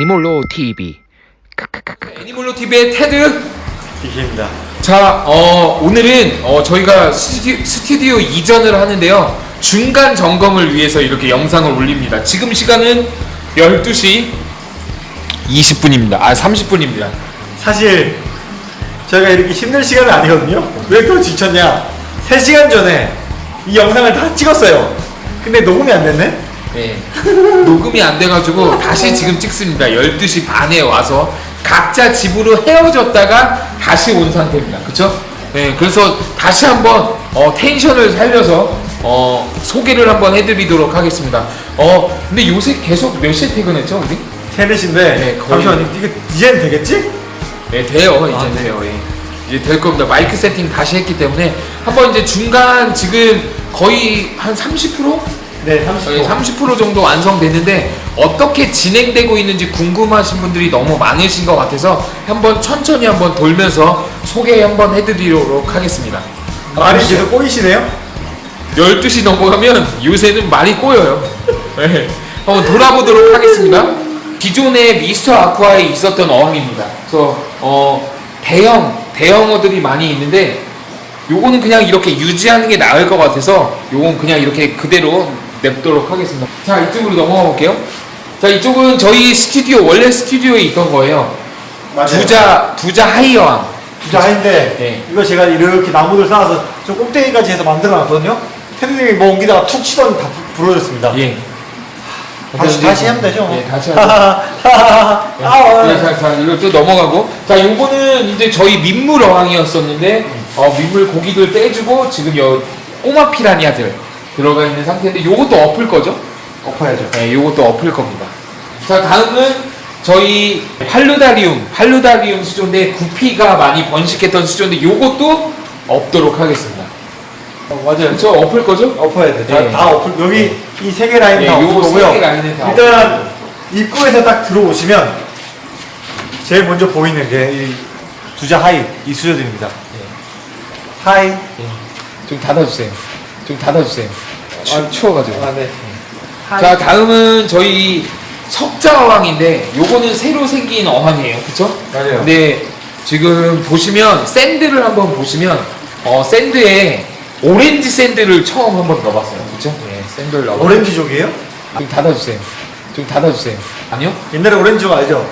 애니몰로 TV 애니몰로 TV의 테드. 이십니다. 자, 어, 오늘은 어, 저희가 스튜디오, 스튜디오 이전을 하는데요. 중간 점검을 위해서 이렇게 영상을 올립니다. 지금 시간은 12시 20분입니다. 아, 30분입니다. 사실 저희가 이렇게 힘든 시간은 아니거든요. 왜 또 지쳤냐? 3시간 전에 이 영상을 다 찍었어요. 근데 녹음이 안 됐네? 네. 녹음이 안 돼가지고 다시 지금 찍습니다. 12시 반에 와서 각자 집으로 헤어졌다가 다시 온 상태입니다. 그쵸? 네, 그래서 다시 한번 어, 텐션을 살려서 어, 소개를 한번 해드리도록 하겠습니다. 어, 근데 요새 계속 몇 시에 퇴근했죠, 우리? 3, 4시인데 네, 거의. 잠시만요. 이게 이제는 되겠지? 네, 돼요. 이제 아, 네. 돼요. 예. 이제 될 겁니다. 마이크 세팅 다시 했기 때문에 한번 이제 중간 지금 거의 한 30%? 네, 저희 30분. 30% 정도 완성됐는데 어떻게 진행되고 있는지 궁금하신 분들이 너무 많으신 것 같아서 한번 천천히 한번 돌면서 소개 한번 해드리도록 하겠습니다. 말이 계속 꼬이시네요? 12시 넘어가면 요새는 말이 꼬여요. 네. 한번 돌아보도록 하겠습니다. 기존에 미스터 아쿠아에 있었던 어항입니다. 그래서 어, 대형 대형어들이 많이 있는데 요거는 그냥 이렇게 유지하는 게 나을 것 같아서 요건 그냥 이렇게 그대로 냅도록 하겠습니다. 자 이쪽으로 넘어가 볼게요. 자 이쪽은 저희 스튜디오 원래 스튜디오에 있던 거예요. 두자 두자 하이어항. 두자 하인데 네. 이거 제가 이렇게 나무들 쌓아서 저 꼭대기까지 해서 만들어 놨거든요. 테드님이 뭐 옮기다가 툭 치더니 다 부- 부러졌습니다. 예. 다시, 다시 하면 되죠. 뭐. 네, 다시 하죠. 아, 네, 아, 자, 자, 이걸 또 넘어가고. 자, 요거는 이제 저희 민물 어항이었었는데, 어, 민물 고기들 빼주고, 지금 여 꼬마 피라니아들 들어가 있는 상태인데, 요것도 엎을 거죠? 엎어야죠. 네, 요것도 엎을 겁니다. 자, 다음은 저희 팔루다리움, 팔루다리움 수조인데, 구피가 많이 번식했던 수조인데, 요것도 엎도록 하겠습니다. 어, 맞아요. 저 엎을 거죠? 엎어야 돼. 다, 네. 다 엎을. 여기 이 세 개 라인 네, 다 엎을 거고요. 일단 입구에서 딱 들어오시면 제일 먼저 보이는 게 이 두자 high 이 수조들입니다. high. 예. 좀 닫아주세요. 좀 닫아주세요. 추, 추워가지고. 아 네. 자 다음은 저희 석자 어항인데 요거는 새로 생긴 어항이에요 그쵸? 맞아요. 근데 지금 보시면 sand를 한번 보시면 어 sand에 오렌지 sand를 처음 한번 넣어봤어요 그쵸? 네 sand를 넣어 오렌지족이에요? 좀 닫아주세요 좀 닫아주세요 아니요? 옛날에 오렌지족 알죠?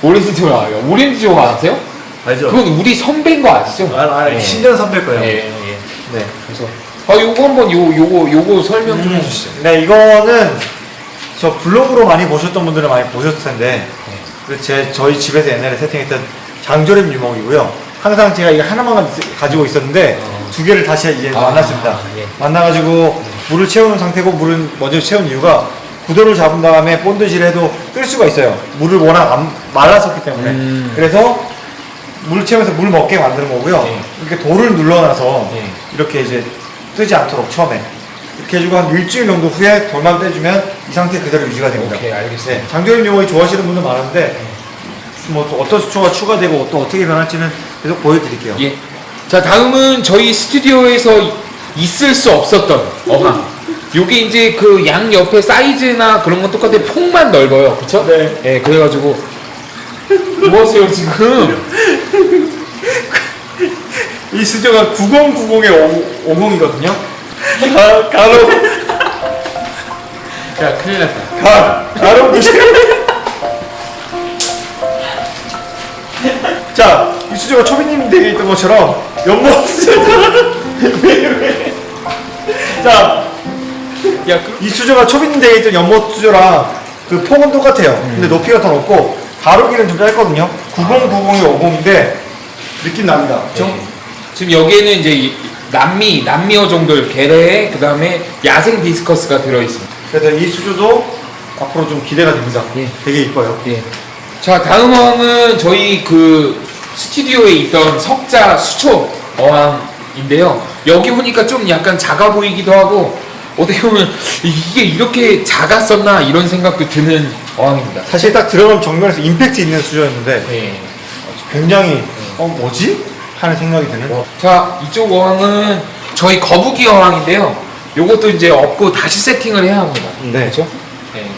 오렌지족 알아요 오렌지족 아세요? 알죠? 그건 우리 선배인 거 아시죠? 아, 아, 네. 10년 선배일 거예요. 예, 예. 네. 그래서 아 요거 한번 요 요거 요거 설명 좀 음, 해주시죠 네, 이거는 저 블로그로 많이 보셨던 분들은 많이 보셨을 텐데 그제 저희 집에서 옛날에 세팅했던 장조림 유목이고요. 항상 제가 이거 하나만 가지고 있었는데 어. 두 개를 다시 이제 아, 만났습니다. 예. 만나가지고 물을 채우는 상태고 물은 먼저 채운 이유가 구도를 잡은 다음에 본드실 해도 뜰 수가 있어요. 물을 워낙 안 말랐었기 때문에. 음. 그래서 물 채우면서 물 먹게 만드는 거고요. 예. 이렇게 돌을 눌러놔서 예. 이렇게 이제 뜨지 않도록 처음에 이렇게 해주고 한 일주일 정도 후에 돌만 빼주면 이 상태 그대로 유지가 됩니다. 오케이 알겠습니다 네, 장조림 요거이 좋아하시는 분들 많은데 뭐 또 어떤 수초가 추가되고 또 어떻게 변할지는 계속 보여드릴게요. 예. 자 다음은 저희 스튜디오에서 이- 있을 수 없었던 어항. 요게 이제 그 양 옆에 사이즈나 그런 건 똑같아요. 폭만 넓어요. 그쵸? 네. 예, 그래가지고 뭐 하세요 지금? 이 수조가 9090의 50이거든요. 가, 가로 야 큰일 났다. 가 가로 90. 자, 이 수조가 초비님 댁에 있던 것처럼 연못 수조가 왜 왜? 자, 야 그, 이 수조가 초빈 댁에 있던 연못 수조랑 그 폭은 똑같아요. 근데 높이가 더 높고 가로길은 좀 짧거든요. 9090이 50인데 느낌 납니다. 그렇죠? 네. 지금 여기에는 이제 이- 남미 남미어 정도의 게레 그 다음에 야생 디스커스가 들어 있습니다. 그래서 이 수조도 앞으로 좀 기대가 됩니다. 예. 되게 이뻐요. 예. 자 다음 어항은 저희 그 스튜디오에 있던 석자 수초 어항인데요. 여기 보니까 좀 약간 작아 보이기도 하고 어떻게 보면 이게 이렇게 작았었나 이런 생각도 드는 어항입니다. 사실 딱 들어가면 정면에서 임팩트 있는 수조였는데 네. 굉장히 어 뭐지? 하는 생각이 드는. 자 이쪽 어항은 저희 거북이 어항인데요. 요것도 이제 엎고 다시 세팅을 해야 합니다. 네. 그렇죠? 네.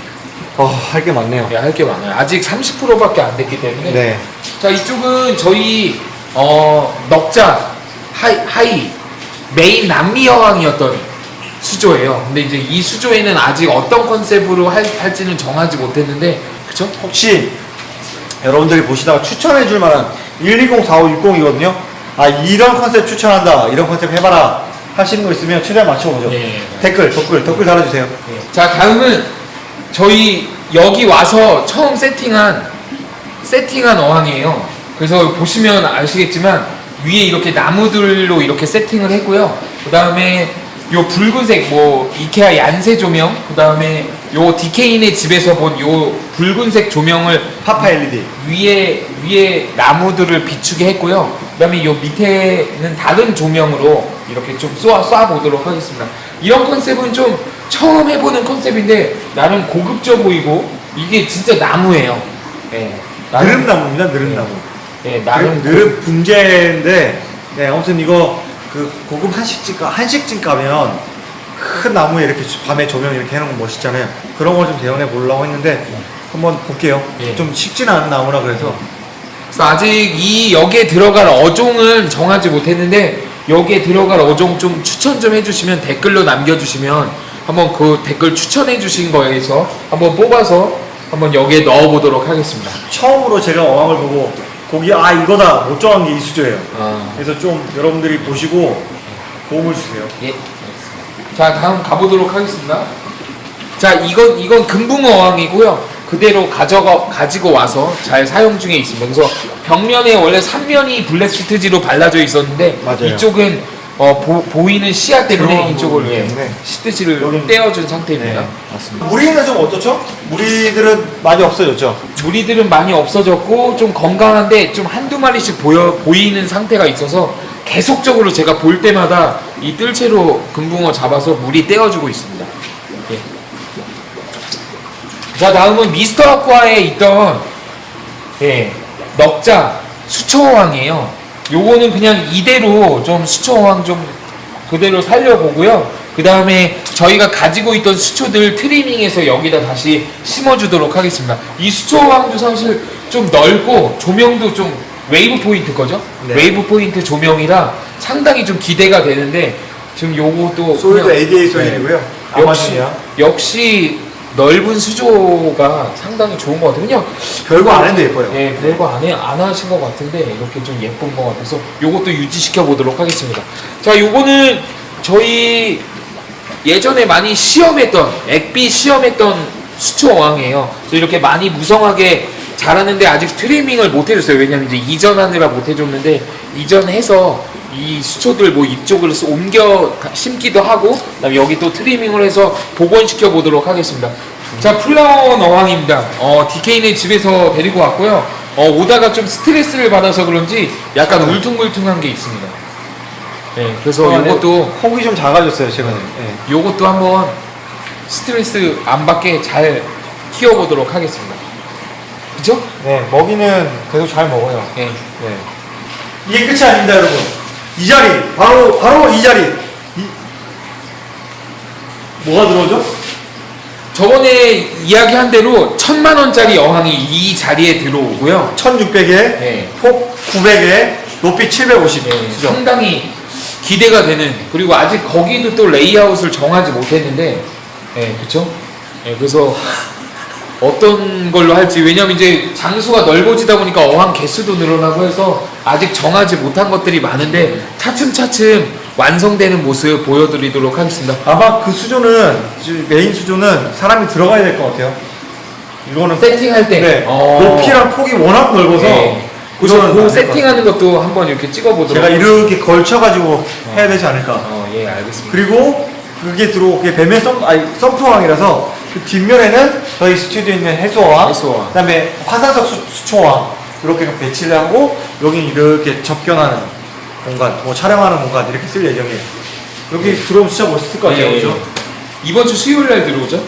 어, 할 게 많네요. 네, 할게 많아요. 아직 30%밖에 안 됐기 때문에. 네. 자, 이쪽은 저희 어, 넉자 high, high 메인 남미 어항이었던 수조예요. 근데 이제 이 수조에는 아직 어떤 컨셉으로 할, 할지는 정하지 못했는데, 그쵸? 혹시 여러분들이 보시다가 추천해 줄 만한 1204560이거든요. 아, 이런 컨셉 추천한다. 이런 컨셉 해봐라. 하시는 거 있으면 최대한 맞춰보죠. 예. 댓글, 댓글, 댓글 달아주세요. 자, 다음은 저희 여기 와서 처음 세팅한 세팅한 어항이에요. 그래서 보시면 아시겠지만 위에 이렇게 나무들로 이렇게 세팅을 했고요. 그 다음에 요 붉은색 뭐 이케아 얀세 조명, 그 다음에 요 디케인의 집에서 본 요 붉은색 조명을 파파 LED. 위에 위에 나무들을 비추게 했고요. 그 다음에 요 밑에는 다른 조명으로 이렇게 좀 쏘아 쏴 보도록 하겠습니다. 이런 컨셉은 좀 처음 해보는 컨셉인데 나름 고급져 보이고 이게 진짜 나무예요. 예, 나름 느릅나무입니다, 느릅나무. 예, 나름 느릅, 느릅 분재인데, 네, 아무튼 이거 그 고급 한식집, 가 한식집 가면 큰 나무에 이렇게 밤에 조명 이렇게 해놓은 거 멋있잖아요. 그런 걸 좀 대연해 보려고 했는데, 한번 볼게요. 예. 좀 쉽지는 않은 나무라 그래서. 그래서 아직 이 여기에 들어갈 어종은 정하지 못했는데 여기에 들어갈 어종 좀 추천 좀 해주시면 댓글로 남겨주시면 한번 그 댓글 추천해 주신 거에서 한번 뽑아서 한번 여기에 넣어보도록 하겠습니다. 처음으로 제가 어항을 보고 거기 아 이거다 못 정한 게 이 수조예요. 아, 그래서 좀 여러분들이 보시고 도움을 주세요. 예. 자 다음 가보도록 하겠습니다. 자 이건 이건 금붕어 어항이고요. 그대로 가져가 가지고 와서 잘 사용 중에 있습니다. 그래서 벽면에 원래 3면이 블랙 시트지로 발라져 있었는데 맞아요. 이쪽은 어, 보, 이는 시야 때문에 이쪽을 예. 시트지를 여긴- 떼어준 상태입니다. 네, 맞습니다. 무리는 좀 어떻죠? 무리들은 많이 없어졌죠. 무리들은 많이 없어졌고 좀 건강한데 좀 한두 마리씩 보여 보이는 상태가 있어서 계속적으로 제가 볼 때마다 이 뜰채로 금붕어 잡아서 무리 떼어주고 있습니다. 예. 자 다음은 미스터 아쿠아에 있던 예, 넉자 수초어항이에요. 요거는 그냥 이대로 좀 수초어항 좀 그대로 살려보고요. 그 다음에 저희가 가지고 있던 수초들 트리밍해서 여기다 다시 심어주도록 하겠습니다. 이 수초어항도 사실 좀 넓고 조명도 좀 Wave Point 거죠? 네. Wave Point 조명이라 상당히 좀 기대가 되는데 지금 요것도 그냥- ADA soil이고요. 네. 역시. 역시 넓은 수조가 상당히 좋은 것 같아요. 그냥 별거 안 해도 예뻐요. 예, 별거 안, 해, 안 하신 것 같은데 이렇게 좀 예쁜 것 같아서 요것도 유지시켜 보도록 하겠습니다. 자, 요거는 저희 예전에 많이 시험했던 액비 시험했던 수초 어항이에요. 그래서 이렇게 많이 무성하게 자라는데 아직 트리밍을 못 해줬어요. 왜냐면 이제 이전하느라 못 해줬는데 이전해서 이 수초들 뭐 이쪽으로 서- 옮겨 가- 심기도 하고 그다음에 여기 또 트리밍을 해서 복원시켜 보도록 하겠습니다. 자 flowerhorn입니다. 어 DK네 집에서 데리고 왔고요. 어 오다가 좀 스트레스를 받아서 그런지 약간 울퉁불퉁한 게 있습니다. 네, 그래서 아, 네. 요것도 혹이 좀 작아졌어요 최근에. 네. 요것도 한번 스트레스 안 받게 잘 키워보도록 하겠습니다. 그죠? 네, 먹이는 계속 잘 먹어요. 네. 네. 이게 끝이 아닙니다, 여러분. 이 자리, 바로 바로 이 자리. 이... 뭐가 들어오죠? 저번에 이야기한 대로 천만 원짜리 어항이 이 자리에 들어오고요. 1,600에 네. 폭 900에 높이 750. 네, 수죠. 상당히 기대가 되는 그리고 아직 거기도 또 레이아웃을 정하지 못했는데, 네, 그렇죠? 네, 그래서 어떤 걸로 할지 왜냐면 이제 장수가 넓어지다 보니까 어항 개수도 늘어나고 해서 아직 정하지 못한 것들이 많은데 차츰차츰 완성되는 모습 보여드리도록 하겠습니다. 아마 그 수조는 지- 메인 수조는 사람이 들어가야 될 것 같아요. 이거는 세팅할 때 네, 어. 높이랑 폭이 워낙 넓어서 네. 그. 세팅하는 것도 한번 이렇게 찍어보도록 제가 이렇게 걸쳐가지고 해야 되지 않을까. 어, 예, 알겠습니다. 그리고 그게 들어오게 배면 썸, 아니, 썸프왕이라서 그 뒷면에는 저희 스튜디오에 있는 해소왕, 해소왕. 그다음에 화산석 수, 수초왕 이렇게 배치를 하고 여기 이렇게 접견하는 공간, 뭐 촬영하는 공간 이렇게 쓸 예정이에요. 여기 들어오면 진짜 멋있을 것 같아요, 예, 그죠? 이번 주 수요일 날 들어오죠?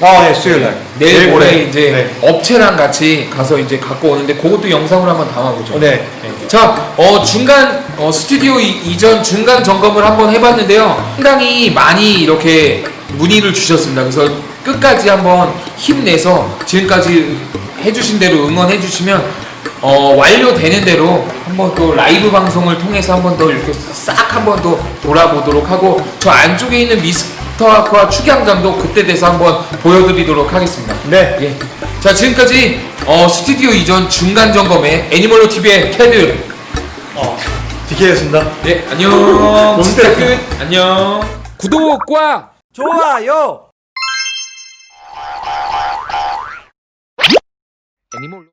아, 네, 수요일 날. 내일 모레 이제 네. 업체랑 같이 가서 이제 갖고 오는데 그것도 영상으로 한번 담아보죠. 어, 네. 자, 어, 중간 어, 스튜디오 이, 이전 중간 점검을 한번 해봤는데요. 상당히 많이 이렇게 문의를 주셨습니다. 그래서 끝까지 한번 힘내서 지금까지 해주신 대로 응원해 주시면 어, 완료되는 대로 한번 또 라이브 방송을 통해서 한번 더 이렇게 싹 한번 더 돌아보도록 하고 저 안쪽에 있는 미스터 아쿠아 축양장도 그때 돼서 한번 보여드리도록 하겠습니다. 네. 예. 자 지금까지 어, 스튜디오 이전 중간 점검의 애니멀로 TV의 캐드. 어, DK였습니다. 예 안녕. 진짜. 끝. 안녕. 구독과 좋아요. 애니멀로.